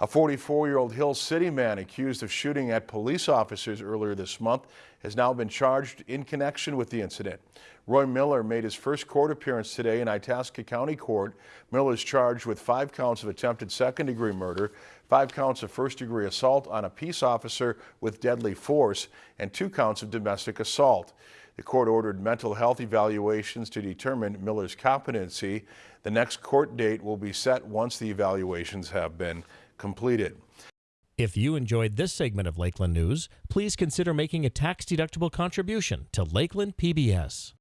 A 44-year-old Hill City man accused of shooting at police officers earlier this month has now been charged in connection with the incident. Roy Miller made his first court appearance today in Itasca County Court. Miller is charged with five counts of attempted second-degree murder, five counts of first-degree assault on a peace officer with deadly force, and two counts of domestic assault. The court ordered mental health evaluations to determine Miller's competency. The next court date will be set once the evaluations have been completed. If you enjoyed this segment of Lakeland News, please consider making a tax-deductible contribution to Lakeland PBS.